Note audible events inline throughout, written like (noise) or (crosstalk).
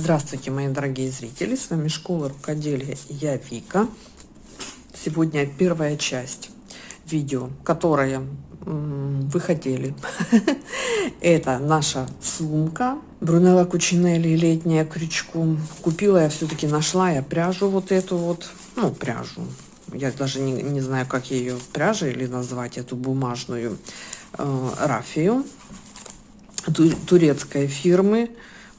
Здравствуйте, мои дорогие зрители! С вами Школа Рукоделия я Вика. Сегодня первая часть видео, которое вы хотели. (laughs) Это наша сумка Брунелла Кучинелли летняя крючку. Купила я все-таки, нашла я пряжу вот эту вот, ну пряжу. Я даже не, не знаю, как ее пряжей или назвать, эту бумажную э, рафию турецкой фирмы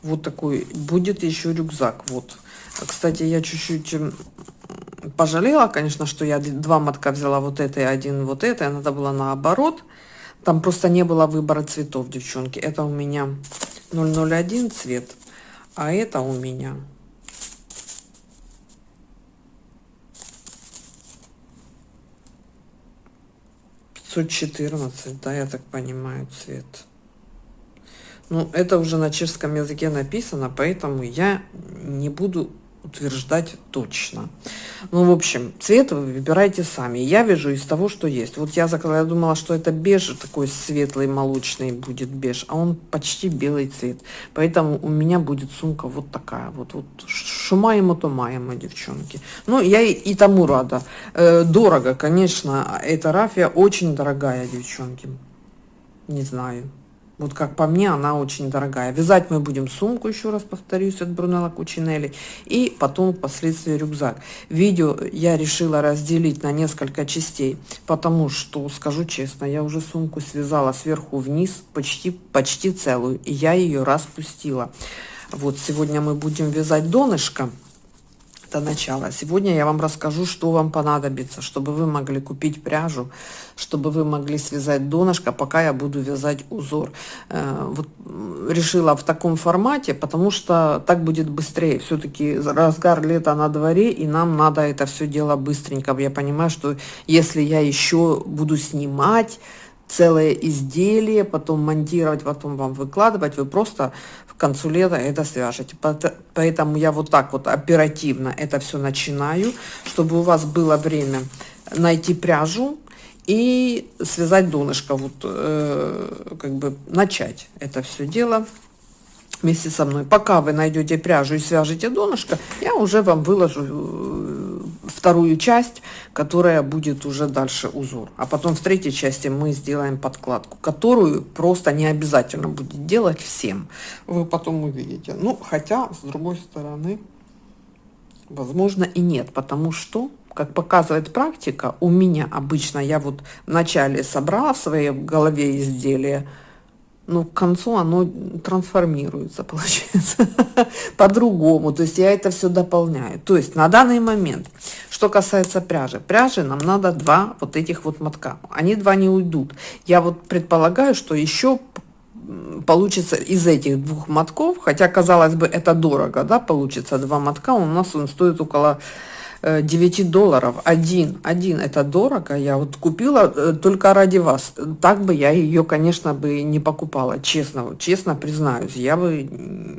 вот такой будет еще рюкзак вот. Кстати я чуть-чуть пожалела конечно что я два мотка взяла вот это и один вот это и надо было наоборот. Там просто не было выбора цветов девчонки. Это у меня 001 цвет а это у меня четырнадцать да я так понимаю цвет ну, это уже на чешском языке написано, поэтому я не буду утверждать точно. Ну, в общем, цвет вы выбирайте сами. Я вижу из того, что есть. Вот я заказала, я думала, что это беж, такой светлый, молочный будет беж, а он почти белый цвет. Поэтому у меня будет сумка вот такая. Вот, вот шумаемо то маемо, девчонки. Ну, я и, и тому рада. Э, дорого, конечно, эта рафия очень дорогая, девчонки. Не знаю. Вот как по мне, она очень дорогая. Вязать мы будем сумку, еще раз повторюсь, от Брунелла Кучинелли. И потом впоследствии рюкзак. Видео я решила разделить на несколько частей, потому что, скажу честно, я уже сумку связала сверху вниз почти, почти целую. И я ее распустила. Вот сегодня мы будем вязать донышко это начало. Сегодня я вам расскажу, что вам понадобится, чтобы вы могли купить пряжу, чтобы вы могли связать донышко, пока я буду вязать узор. Э, вот решила в таком формате, потому что так будет быстрее. Все-таки разгар лета на дворе, и нам надо это все дело быстренько. Я понимаю, что если я еще буду снимать, целое изделие, потом монтировать, потом вам выкладывать, вы просто в концу лета это свяжете. Поэтому я вот так вот оперативно это все начинаю, чтобы у вас было время найти пряжу и связать донышко, вот э, как бы начать это все дело вместе со мной. Пока вы найдете пряжу и свяжете донышко, я уже вам выложу э, вторую часть, которая будет уже дальше узор. А потом в третьей части мы сделаем подкладку, которую просто не обязательно будет делать всем. Вы потом увидите. Ну, хотя, с другой стороны, возможно и нет, потому что как показывает практика, у меня обычно, я вот вначале собрала в своей голове изделие, ну, к концу оно трансформируется, (laughs) получается, по-другому. То есть я это все дополняю. То есть на данный момент, что касается пряжи, пряжи нам надо два вот этих вот мотка. Они два не уйдут. Я вот предполагаю, что еще получится из этих двух мотков, хотя, казалось бы, это дорого, да, получится два мотка, у нас он стоит около 9 э, долларов. Один один это дорого. Я вот купила э, только ради вас. Так бы я ее конечно бы не покупала честно честно признаюсь. Я бы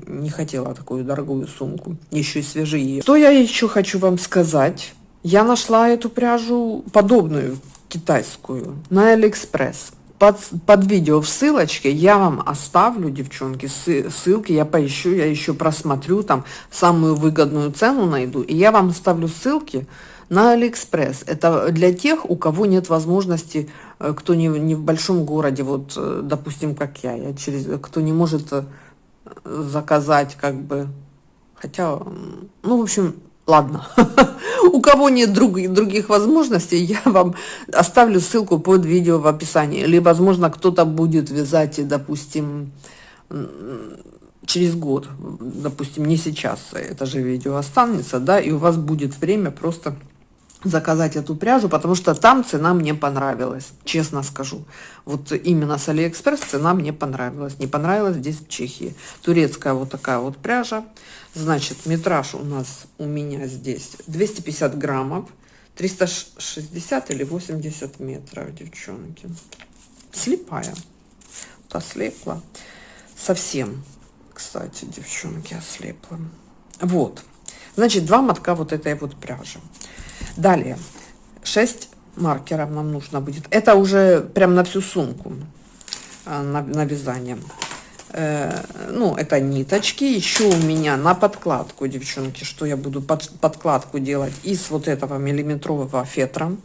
не хотела такую дорогую сумку еще и свежие. Что я еще хочу вам сказать? Я нашла эту пряжу подобную китайскую на алиэкспресс под, под видео в ссылочке я вам оставлю, девчонки, ссылки, я поищу, я еще просмотрю, там самую выгодную цену найду, и я вам оставлю ссылки на Алиэкспресс. Это для тех, у кого нет возможности, э, кто не, не в большом городе, вот, э, допустим, как я, я через, кто не может э, заказать, как бы, хотя, ну, в общем, ладно. (laughs) У кого нет других, других возможностей, я вам оставлю ссылку под видео в описании. Или, возможно, кто-то будет вязать, допустим, через год, допустим, не сейчас это же видео останется, да, и у вас будет время просто заказать эту пряжу, потому что там цена мне понравилась, честно скажу. Вот именно с Алиэкспресс цена мне понравилась. Не понравилась здесь в Чехии. Турецкая вот такая вот пряжа. Значит, метраж у нас, у меня здесь 250 граммов, 360 или 80 метров, девчонки. Слепая. Ослепла. Совсем, кстати, девчонки, ослепла. Вот. Значит, два мотка вот этой вот пряжи. Далее, 6 маркеров нам нужно будет. Это уже прям на всю сумку, а, на, на вязание. Э, ну, это ниточки. Еще у меня на подкладку, девчонки, что я буду под, подкладку делать из вот этого миллиметрового фетра.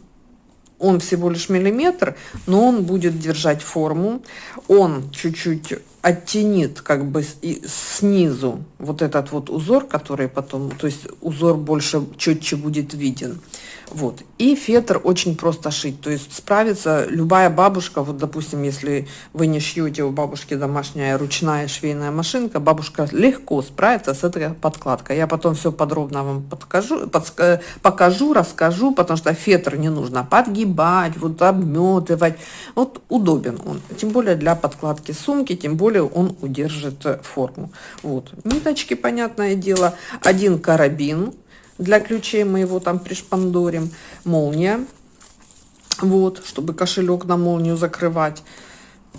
Он всего лишь миллиметр, но он будет держать форму. Он чуть-чуть оттенит как бы снизу вот этот вот узор, который потом, то есть узор больше четче будет виден. Вот. И фетр очень просто шить, то есть справится любая бабушка, вот допустим, если вы не шьете у бабушки домашняя ручная швейная машинка, бабушка легко справится с этой подкладкой. Я потом все подробно вам подкажу, подска, покажу, расскажу, потому что фетр не нужно подгибать, вот обметывать. Вот удобен он, тем более для подкладки сумки, тем более он удержит форму. Вот. Ниточки, понятное дело, один карабин, для ключей мы его там пришпандорим. Молния. Вот, чтобы кошелек на молнию закрывать.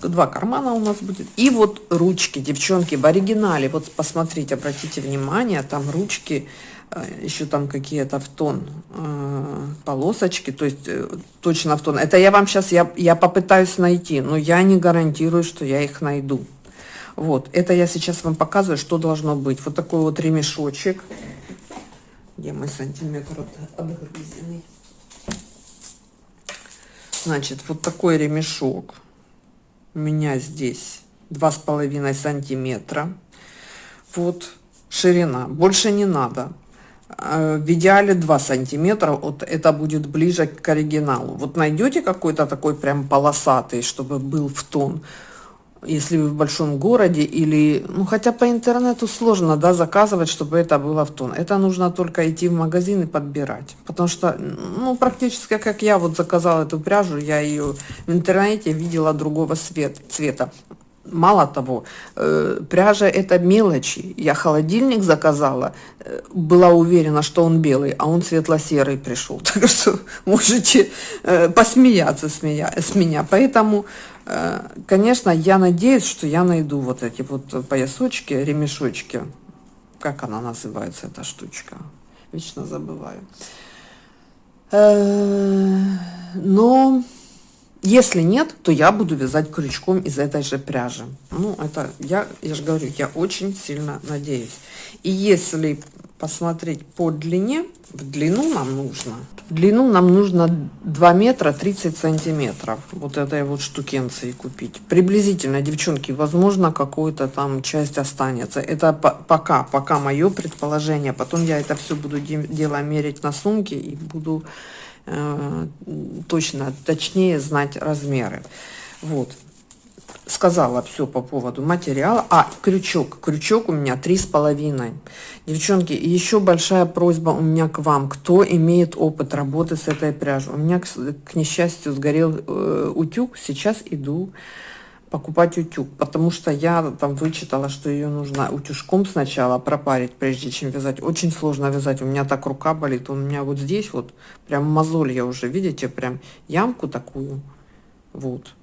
Два кармана у нас будет. И вот ручки, девчонки, в оригинале. Вот посмотрите, обратите внимание, там ручки, э, еще там какие-то в тон э, полосочки, то есть э, точно в тон. Это я вам сейчас, я, я попытаюсь найти, но я не гарантирую, что я их найду. Вот, это я сейчас вам показываю, что должно быть. Вот такой вот ремешочек. Где мой сантиметр отгрызенный? Значит, вот такой ремешок. У меня здесь два с половиной сантиметра. Вот ширина. Больше не надо. А, в идеале 2 сантиметра, вот это будет ближе к оригиналу. Вот найдете какой-то такой прям полосатый, чтобы был в тон если вы в большом городе или, ну, хотя по интернету сложно, да, заказывать, чтобы это было в тон. Это нужно только идти в магазин и подбирать. Потому что, ну, практически как я вот заказала эту пряжу, я ее в интернете видела другого цвет, цвета. Мало того, э, пряжа это мелочи. Я холодильник заказала, э, была уверена, что он белый, а он светло-серый пришел. (laughs) Так что можете э, посмеяться с меня. С меня. Поэтому конечно, я надеюсь, что я найду вот эти вот поясочки, ремешочки. Как она называется, эта штучка? Вечно забываю. Но если нет, то я буду вязать крючком из этой же пряжи. Ну, это я, я же говорю, я очень сильно надеюсь. И если посмотреть по длине, в длину нам нужно, в длину нам нужно 2 метра 30 сантиметров вот этой вот штукенции купить. Приблизительно, девчонки, возможно, какую-то там часть останется. Это пока, пока мое предположение. Потом я это все буду дело мерить на сумке и буду точно, точнее знать размеры. Вот сказала все по поводу материала. А, крючок. Крючок у меня три с половиной. Девчонки, еще большая просьба у меня к вам. Кто имеет опыт работы с этой пряжей? У меня, к, к несчастью, сгорел э, утюг. Сейчас иду покупать утюг, потому что я там вычитала, что ее нужно утюжком сначала пропарить, прежде чем вязать. Очень сложно вязать, у меня так рука болит, у меня вот здесь вот прям мозоль я уже, видите, прям ямку такую, вот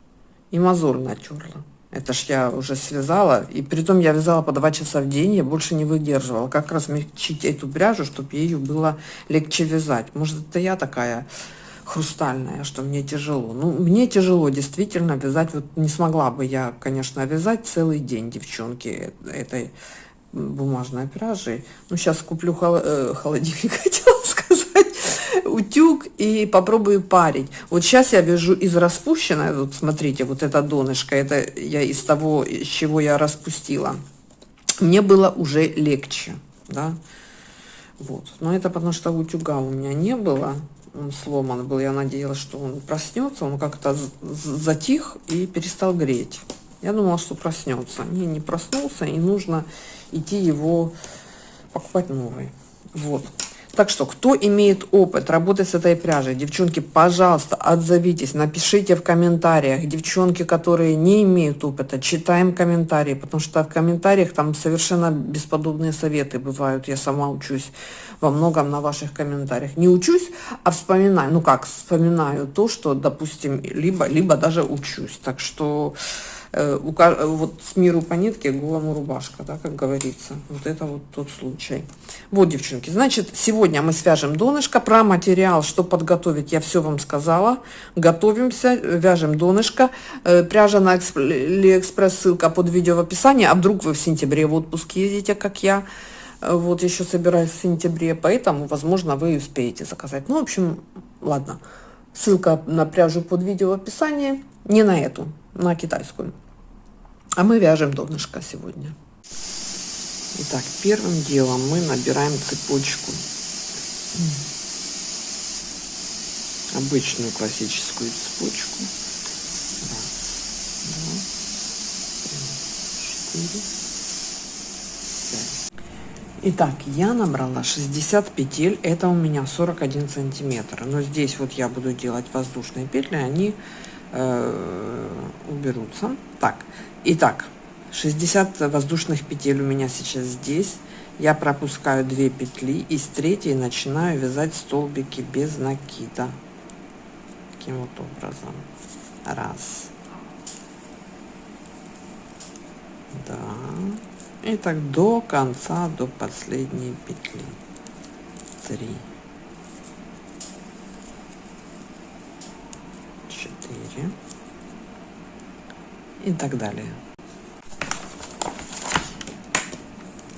и мозоль натерла. Это ж я уже связала, и при том я вязала по два часа в день, я больше не выдерживала. Как размягчить эту пряжу, чтобы ее было легче вязать? Может, это я такая хрустальная, что мне тяжело. Ну, мне тяжело действительно вязать. Вот не смогла бы я, конечно, вязать целый день, девчонки, этой бумажной пряжи. Ну, сейчас куплю э, холодильник, (laughs) хотела сказать утюг и попробую парить. Вот сейчас я вяжу из распущенной, вот смотрите, вот это донышко, это я из того, из чего я распустила. Мне было уже легче, да. Вот. Но это потому что утюга у меня не было, сломан был. Я надеялась, что он проснется, он как-то затих и перестал греть. Я думала, что проснется. Не, не проснулся, и нужно идти его покупать новый. Вот. Так что, кто имеет опыт работы с этой пряжей, девчонки, пожалуйста, отзовитесь, напишите в комментариях. Девчонки, которые не имеют опыта, читаем комментарии, потому что в комментариях там совершенно бесподобные советы бывают. Я сама учусь во многом на ваших комментариях. Не учусь, а вспоминаю. Ну как, вспоминаю то, что, допустим, либо, либо даже учусь. Так что вот с миру по нитке голому рубашка, да, как говорится. Вот это вот тот случай. Вот, девчонки, значит, сегодня мы свяжем донышко. Про материал, что подготовить, я все вам сказала. Готовимся, вяжем донышко. Э, пряжа на Алиэкспресс, ссылка под видео в описании. А вдруг вы в сентябре в отпуск едете, как я? Э, вот еще собираюсь в сентябре, поэтому, возможно, вы успеете заказать. Ну, в общем, ладно. Ссылка на пряжу под видео в описании. Не на эту, на китайскую. А мы вяжем донышко сегодня. Итак, первым делом мы набираем цепочку. Обычную классическую цепочку. Раз, два, три, четыре, Итак, я набрала 60 петель, это у меня 41 сантиметр. Но здесь вот я буду делать воздушные петли, они э, уберутся. Так, итак, 60 воздушных петель у меня сейчас здесь. Я пропускаю 2 петли и с третьей начинаю вязать столбики без накида. Таким вот образом. Раз. Два. И так до конца, до последней петли. Три. Четыре. И так далее.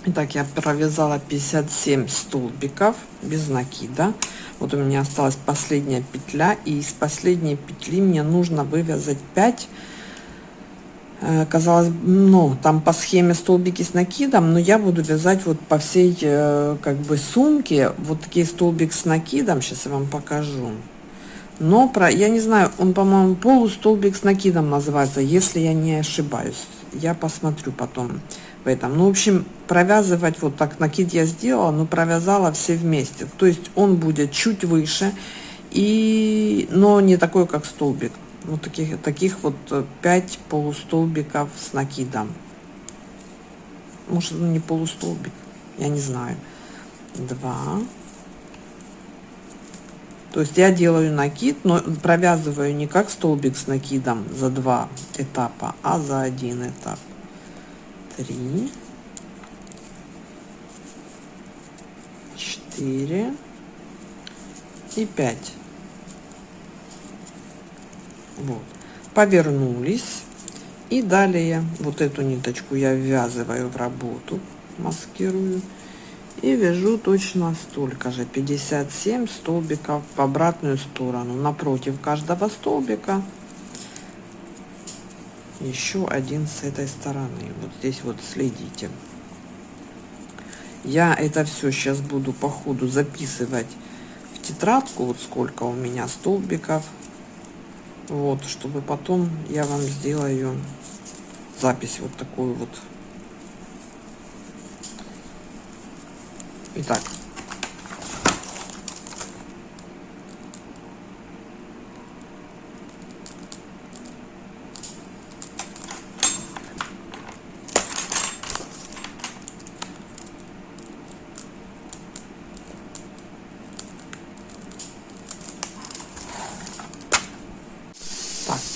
Итак, я провязала 57 столбиков без накида. Вот у меня осталась последняя петля. И из последней петли мне нужно вывязать 5 Э, казалось, ну, там по схеме столбики с накидом, но я буду вязать вот по всей, э, как бы, сумке, вот такие столбик с накидом, сейчас я вам покажу. Но про, я не знаю, он, по-моему, полустолбик с накидом называется, если я не ошибаюсь. Я посмотрю потом в этом. Ну, в общем, провязывать вот так, накид я сделала, но провязала все вместе. То есть он будет чуть выше, и, но не такой, как столбик вот таких, таких вот 5 э, полустолбиков с накидом. Может, ну, не полустолбик, я не знаю. Два. То есть я делаю накид, но провязываю не как столбик с накидом за два этапа, а за один этап. Три. Четыре. И пять. Вот. Повернулись. И далее вот эту ниточку я ввязываю в работу, маскирую. И вяжу точно столько же, 57 столбиков в обратную сторону. Напротив каждого столбика еще один с этой стороны. Вот здесь вот следите. Я это все сейчас буду по ходу записывать в тетрадку, вот сколько у меня столбиков вот, чтобы потом я вам сделаю запись вот такую вот. Итак,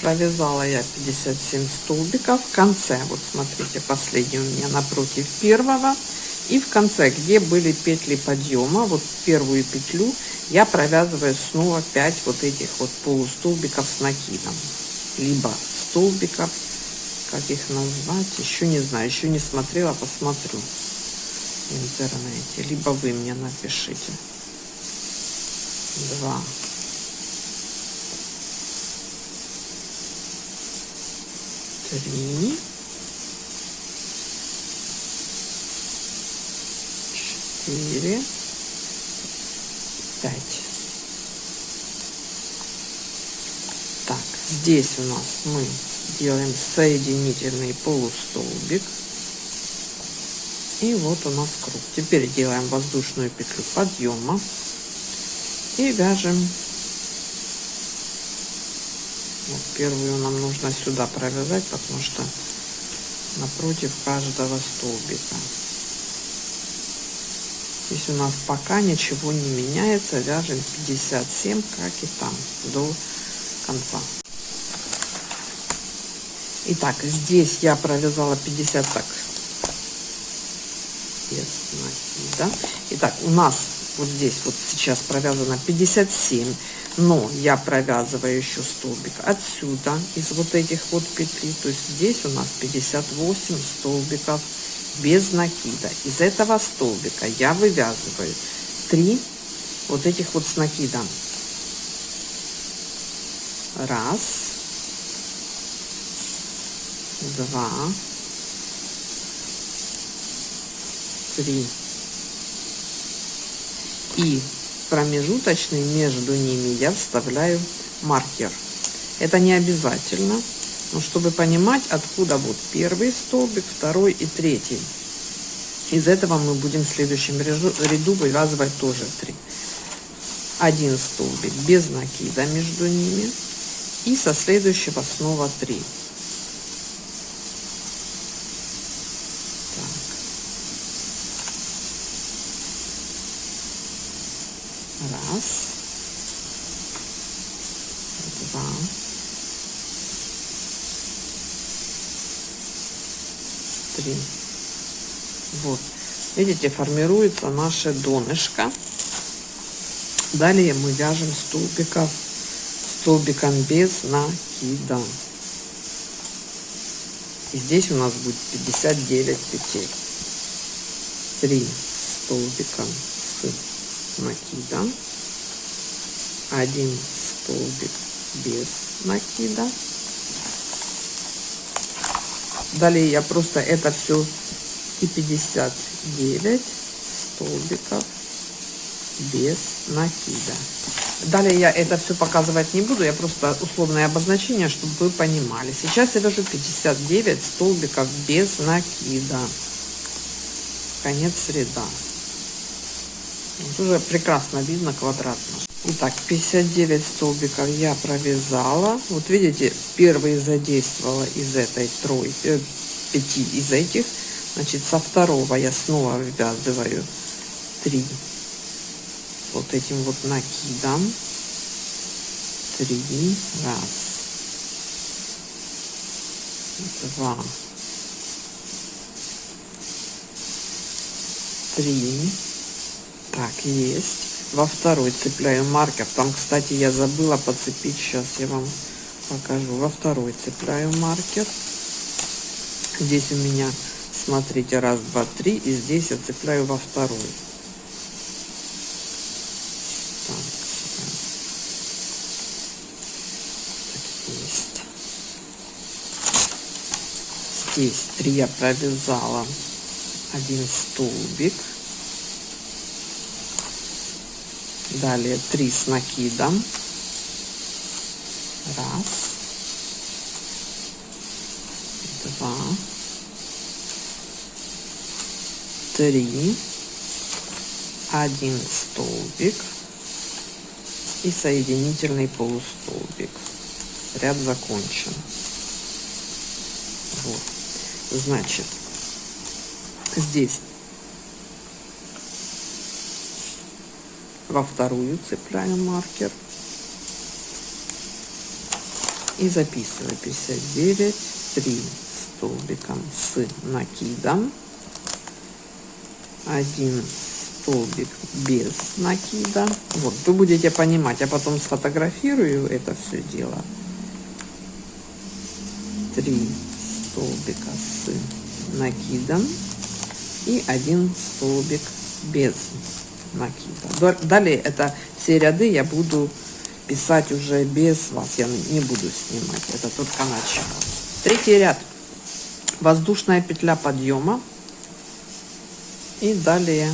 провязала я 57 столбиков. В конце вот смотрите последний у меня напротив первого и в конце где были петли подъема вот первую петлю я провязываю снова 5 вот этих вот полустолбиков с накидом. Либо столбиков как их назвать еще не знаю еще не смотрела посмотрю в интернете. Либо вы мне напишите. Два. Три, четыре, пять. Так, здесь у нас мы делаем соединительный полустолбик. И вот у нас круг. Теперь делаем воздушную петлю подъема и вяжем вот первую нам нужно сюда провязать, потому что напротив каждого столбика. Здесь у нас пока ничего не меняется, вяжем 57, как и там, до конца. Итак, здесь я провязала 50 так. Накида. Итак, у нас вот здесь вот сейчас провязано 57 но я провязываю еще столбик отсюда из вот этих вот петли то есть здесь у нас 58 столбиков без накида. Из этого столбика я вывязываю 3 вот этих вот с накидом. Раз. Два. Три. И промежуточный между ними я вставляю маркер. Это не обязательно, но чтобы понимать, откуда вот первый столбик, второй и третий. Из этого мы будем в следующем ряду вывязывать тоже 3. Один столбик без накида между ними и со следующего снова 3. Раз. Два. Три. Вот. Видите, формируется наше донышко. Далее мы вяжем столбиков столбиком без накида. И здесь у нас будет 59 петель. 3 столбика с накида, один столбик без накида. Далее я просто это все и 59 столбиков без накида. Далее я это все показывать не буду, я просто условное обозначение, чтобы вы понимали. Сейчас я вяжу 59 столбиков без накида. Конец ряда. Уже прекрасно видно квадратно. Итак, 59 столбиков я провязала. Вот видите, первый задействовала из этой тройки, э, пяти из этих. Значит, со второго я снова ввязываю 3 вот этим вот накидом. 3, раз, два, три, так, есть. Во второй цепляю маркер. Там, кстати, я забыла подцепить. Сейчас я вам покажу. Во второй цепляю маркер. Здесь у меня, смотрите, раз, два, три. И здесь я цепляю во второй. Здесь три я провязала один столбик Далее 3 с накидом. Раз. 3, 1 столбик и соединительный полустолбик. Ряд закончен. Вот. Значит, здесь во вторую цепляем маркер и записываю 59 3 столбиком с накидом 1 столбик без накида вот вы будете понимать я потом сфотографирую это все дело 3 столбика с накидом и 1 столбик без накида. Далее это все ряды я буду писать уже без вас. Я не буду снимать. Это только начало. Третий ряд. Воздушная петля подъема. И далее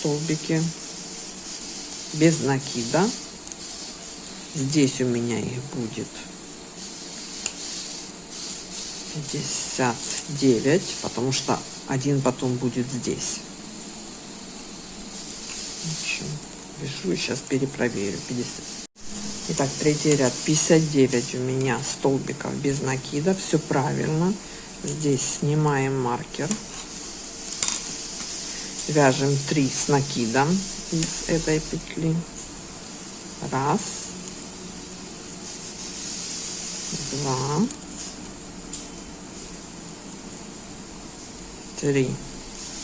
столбики без накида. Здесь у меня их будет 59, потому что один потом будет здесь. Пишу, сейчас перепроверю. 50. Итак, третий ряд. 59 у меня столбиков без накида. Все правильно. Здесь снимаем маркер вяжем 3 с накидом из этой петли. Раз. Два. Три.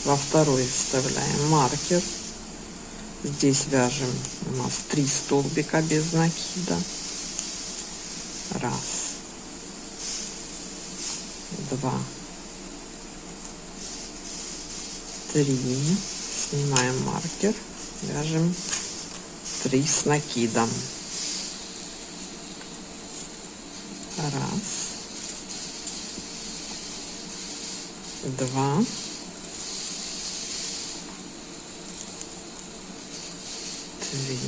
Во второй вставляем маркер. Здесь вяжем у нас 3 столбика без накида. Раз. Два. Три. Снимаем маркер. Вяжем 3 с накидом. Раз. Два. Три.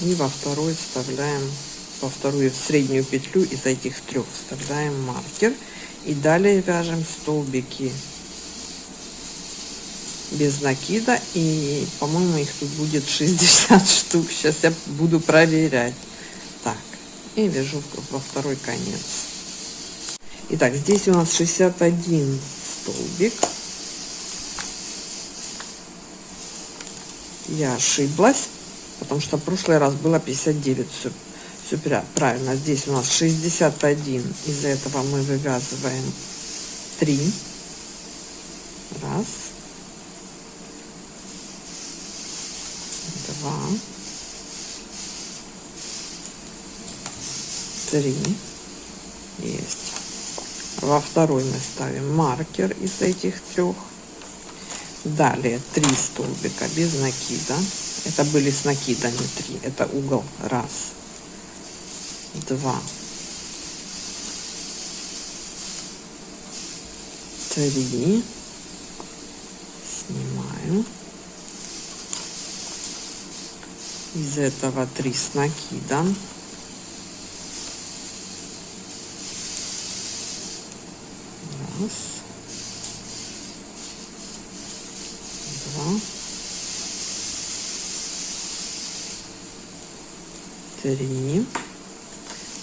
И во второй вставляем во вторую в среднюю петлю из этих трех вставляем маркер. И далее вяжем столбики без накида и по моему их тут будет 60 (laughs) штук сейчас я буду проверять так и вяжу во второй конец Итак, здесь у нас 61 столбик. Я ошиблась, потому что в прошлый раз было 59. Все, все правильно. Здесь у нас 61. Из этого мы вывязываем 3. Раз. Два. Три. Есть. Во второй мы ставим маркер из этих трех далее три столбика без накида. Это были с накидами три. Это угол раз два три. Снимаю из этого три с накидом Раз. Два. Три.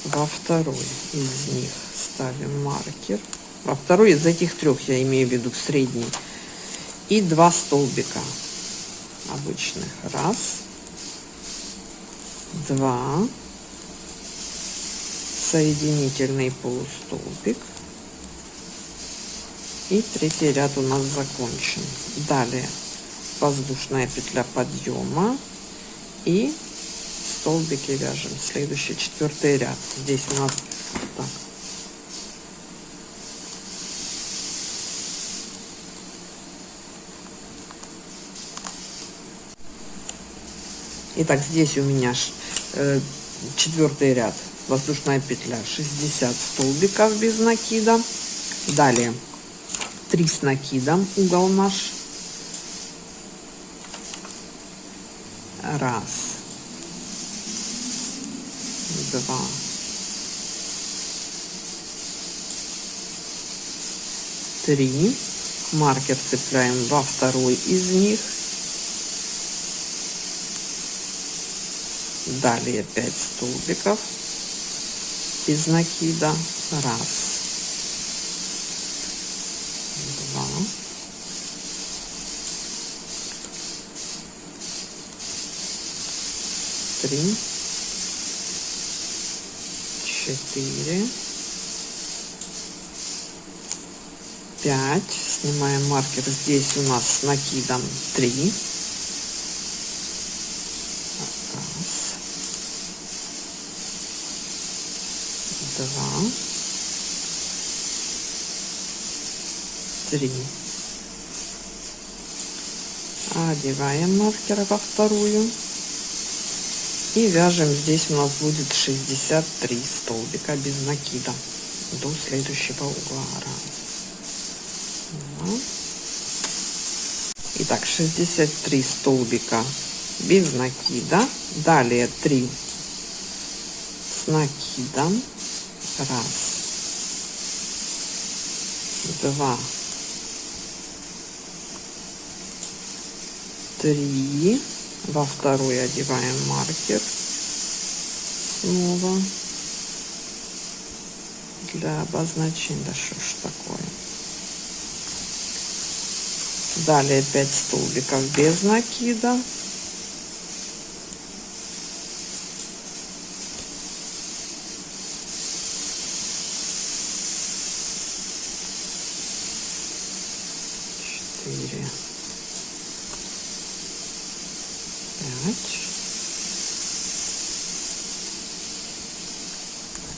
Во второй из них ставим маркер. Во второй из этих трех, я имею в виду средний. И два столбика обычных. Раз. Два. Соединительный полустолбик и третий ряд у нас закончен. Далее воздушная петля подъема. И столбики вяжем. Следующий четвертый ряд. Здесь у нас так, Итак, здесь у меня э, четвертый ряд, воздушная петля, 60 столбиков без накида. Далее 3 с накидом угол наш. Раз. Два. Три. Маркер цепляем во второй из них. Далее 5 столбиков без накида. Раз. Три, четыре, пять. Снимаем маркер. Здесь у нас с накидом три. Раз, два, три. Одеваем маркер во вторую и вяжем. Здесь у нас будет 63 столбика без накида до следующего угла. Раз итак 63 столбика без накида. Далее 3 с накидом. Раз два три во вторую одеваем маркер снова. Для обозначения да что ж такое. Далее 5 столбиков без накида Пять.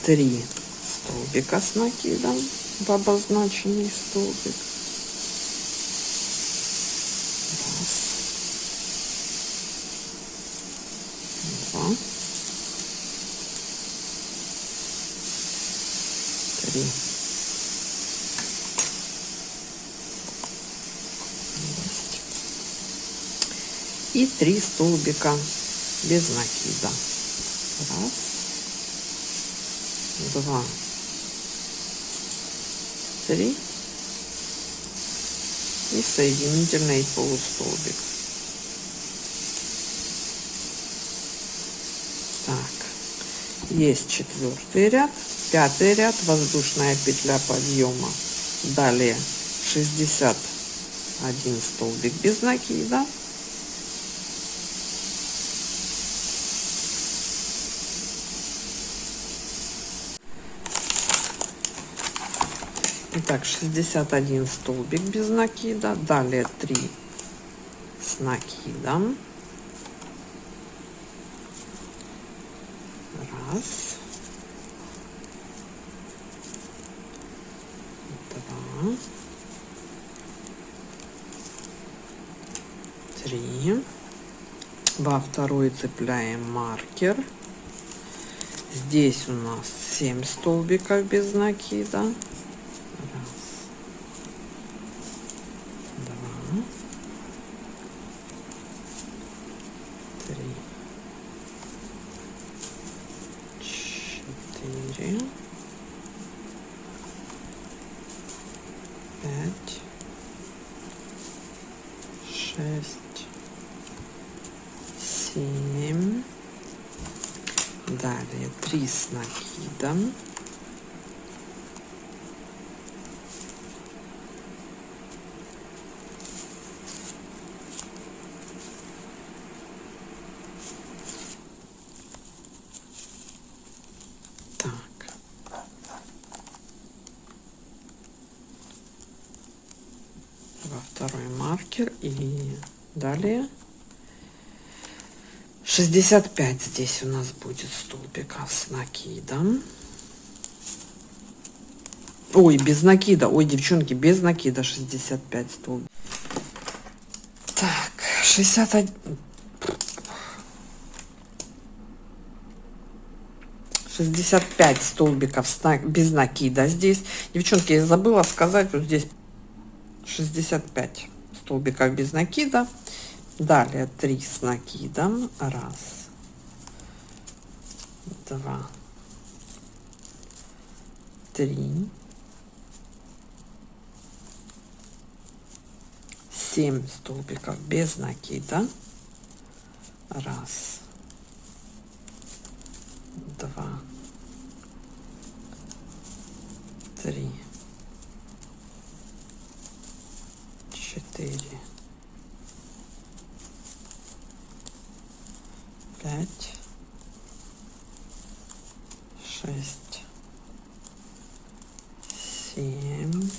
Три столбика с накидом в обозначенный столбик. Раз. Два. Три. Есть. И три столбика без накида. Раз. Два три и соединительный полустолбик. Так, есть четвертый ряд, пятый ряд, воздушная петля подъема. Далее 61 столбик без накида. Итак, 61 столбик без накида. Далее 3 с накидом. Раз. Два. Три. Во второй цепляем маркер. Здесь у нас 7 столбиков без накида. шесть, семь. Далее три с накидом. во второй маркер и далее. 65 здесь у нас будет столбиков с накидом. Ой без накида. Ой девчонки без накида 65 столбиков так 61 65 столбиков без накида здесь. Девчонки я забыла сказать вот здесь 65 столбиков без накида. Далее 3 с накидом. Раз. Два. Три. Семь столбиков без накида. Раз. Два. Три четыре, пять, шесть, семь.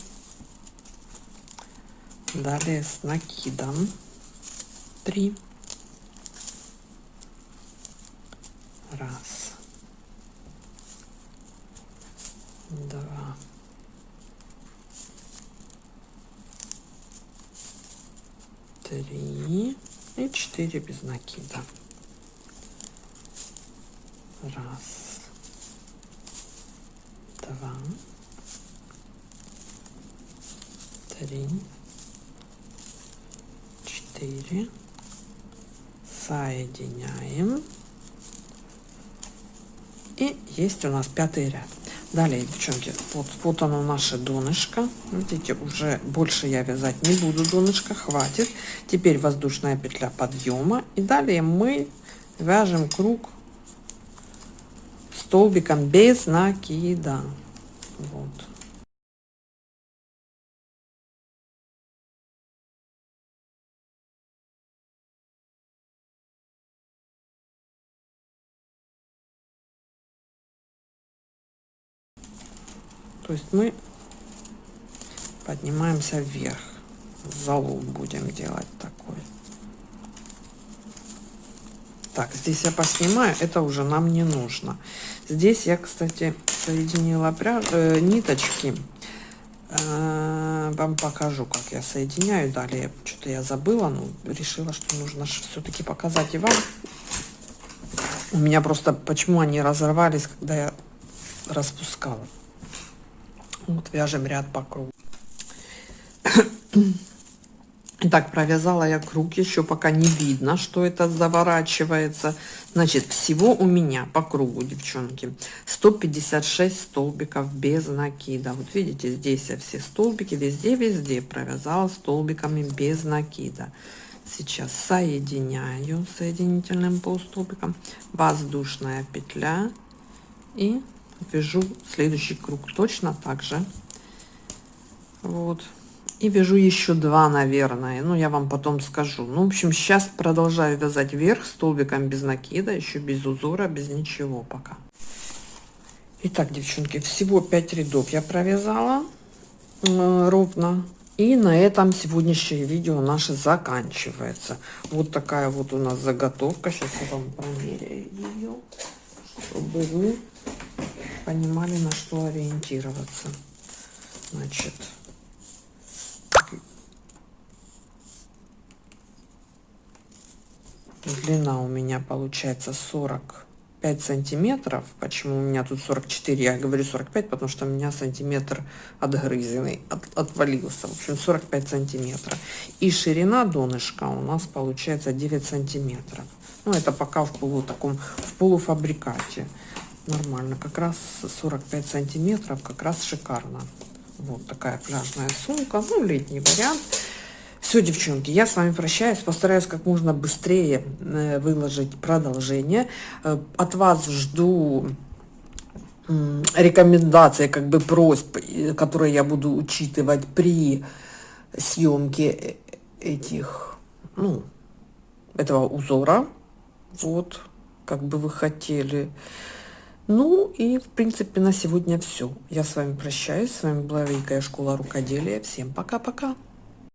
Далее с накидом три. Раз. 4 без накида. Раз, два, три, четыре. Соединяем. И есть у нас пятый ряд. Далее, девчонки, вот, вот оно наше донышко. Видите, уже больше я вязать не буду донышко, хватит. Теперь воздушная петля подъема. И далее мы вяжем круг столбиком без накида. Вот. То есть мы поднимаемся вверх. Залом будем делать такой. Так, здесь я поснимаю, это уже нам не нужно. Здесь я, кстати, соединила пряж... э, ниточки. Э, вам покажу, как я соединяю. Далее, что-то я забыла, но решила, что нужно все-таки показать и вам. У меня просто, почему они разорвались, когда я распускала. Вот вяжем ряд по кругу. Итак, провязала я круг, еще пока не видно, что это заворачивается. Значит, всего у меня по кругу, девчонки, 156 столбиков без накида. Вот видите, здесь я все столбики, везде-везде провязала столбиками без накида. Сейчас соединяю соединительным полустолбиком воздушная петля и вяжу следующий круг точно так же. Вот и вяжу еще два наверное ну я вам потом скажу ну в общем сейчас продолжаю вязать вверх столбиком без накида еще без узора без ничего пока Итак, девчонки, всего 5 рядов я провязала э, ровно. И на этом сегодняшнее видео наше заканчивается. Вот такая вот у нас заготовка. Сейчас я вам промеряю ее, чтобы вы понимали, на что ориентироваться. Значит, длина у меня получается 45 сантиметров. Почему у меня тут 44 я говорю 45 потому что у меня сантиметр отгрызенный от, отвалился. В общем 45 сантиметров. И ширина донышка у нас получается 9 сантиметров. Ну это пока в полу таком в полуфабрикате нормально как раз 45 сантиметров как раз шикарно вот такая пляжная сумка ну летний вариант все, девчонки, я с вами прощаюсь. Постараюсь как можно быстрее э, выложить продолжение. Э, от вас жду рекомендации, как бы просьб, э, которые я буду учитывать при съемке этих, ну, этого узора. Вот, как бы вы хотели. Ну и, в принципе, на сегодня все. Я с вами прощаюсь. С вами была Великая школа рукоделия. Всем пока-пока.